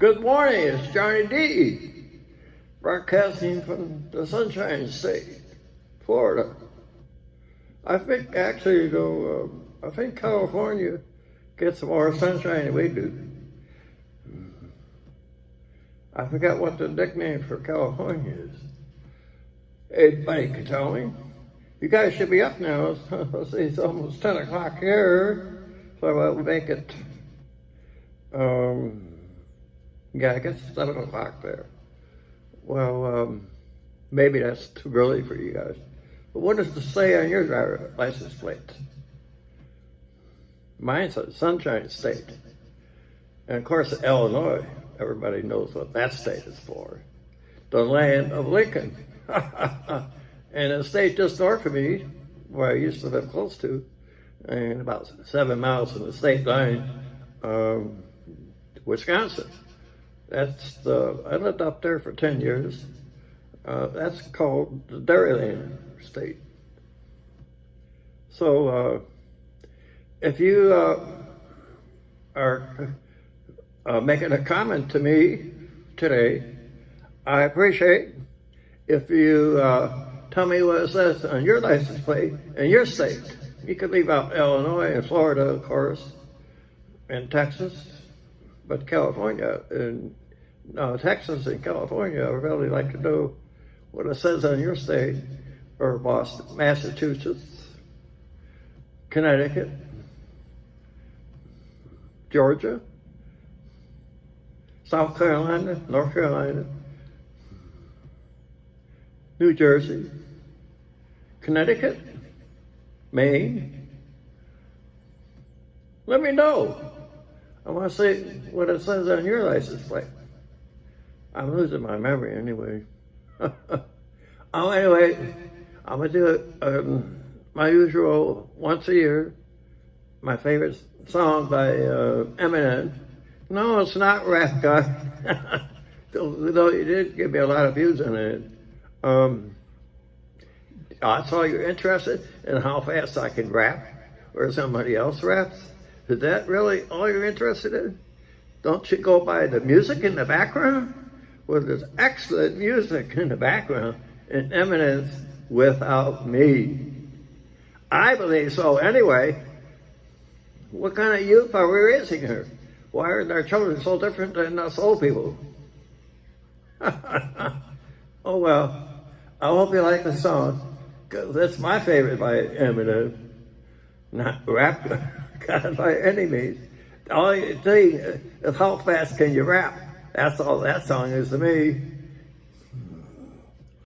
Good morning, it's Johnny D. Broadcasting from the Sunshine State, Florida. I think actually though, uh, I think California gets more sunshine than we do. I forgot what the nickname for California is. Anybody can tell me. You guys should be up now. Let's it's almost 10 o'clock here, so I'll make it um, yeah, I guess it's 7 o'clock there. Well, um, maybe that's too early for you guys. But what does it say on your driver license plate? Mine says Sunshine State. And of course, Illinois, everybody knows what that state is for. The land of Lincoln. and a state just north of me, where I used to live close to, and about seven miles from the state line, um, Wisconsin. That's the, I lived up there for 10 years. Uh, that's called the Dairyland State. So uh, if you uh, are uh, making a comment to me today, I appreciate if you uh, tell me what it says on your license plate in your state. You could leave out Illinois and Florida, of course, and Texas, but California and uh, Texas and California, I really like to know what it says on your state, or Boston, Massachusetts, Connecticut, Georgia, South Carolina, North Carolina, New Jersey, Connecticut, Maine. Let me know. I want to see what it says on your license plate. I'm losing my memory anyway. oh, anyway, I'm gonna do um, my usual once a year. My favorite song by uh, Eminem. No, it's not Rap God. Though you did give me a lot of views on it. Um, I saw you're interested in how fast I can rap or somebody else raps. Is that really all you're interested in? Don't you go by the music in the background? Well, there's excellent music in the background in Eminem's without me. I believe so anyway. What kind of youth are we raising here? Why are our children so different than us old people? oh well, I hope you like the song, because that's my favorite by Eminem. Not rap God by any means. All you is how fast can you rap. That's all that song is to me.